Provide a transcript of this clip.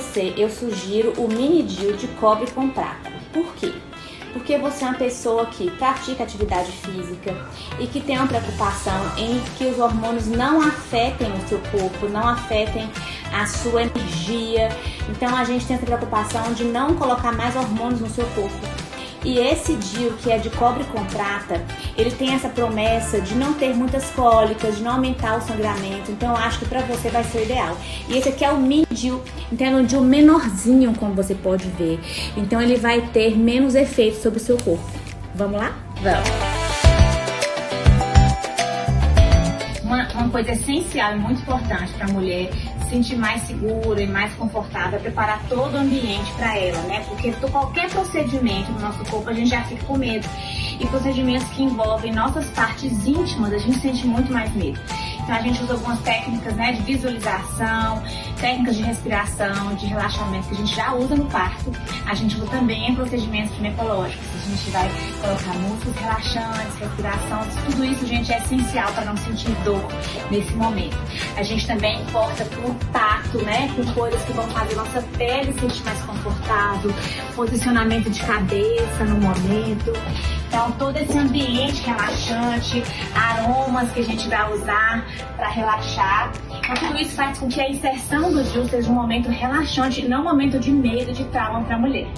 você, eu sugiro o mini DIL de cobre com prata. Por quê? Porque você é uma pessoa que pratica atividade física e que tem uma preocupação em que os hormônios não afetem o seu corpo, não afetem a sua energia. Então a gente tem essa preocupação de não colocar mais hormônios no seu corpo. E esse DIL, que é de cobre com prata, ele tem essa promessa de não ter muitas cólicas, de não aumentar o sangramento. Então eu acho que pra você vai ser o ideal. E esse aqui é o mini DIL, então é um DIL menorzinho, como você pode ver. Então ele vai ter menos efeito sobre o seu corpo. Vamos lá? Vamos! Uma, coisa essencial e muito importante para a mulher sentir mais segura e mais confortável, é preparar todo o ambiente para ela, né? Porque qualquer procedimento no nosso corpo a gente já fica com medo. E procedimentos que envolvem nossas partes íntimas, a gente sente muito mais medo. Então a gente usa algumas técnicas né, de visualização, técnicas de respiração, de relaxamento que a gente já usa no parto. A gente usa também em procedimentos ginecológicos. A gente vai colocar músculos relaxantes, respiração, tudo isso, gente, é essencial para não sentir dor nesse momento. A gente também corta por tato, né, com coisas que vão fazer nossa pele sentir mais confortável, posicionamento de cabeça no momento. Então, todo esse ambiente relaxante, aromas que a gente vai usar para relaxar. Então, tudo isso faz com que a inserção do DIU seja um momento relaxante, não um momento de medo, de trauma para a mulher.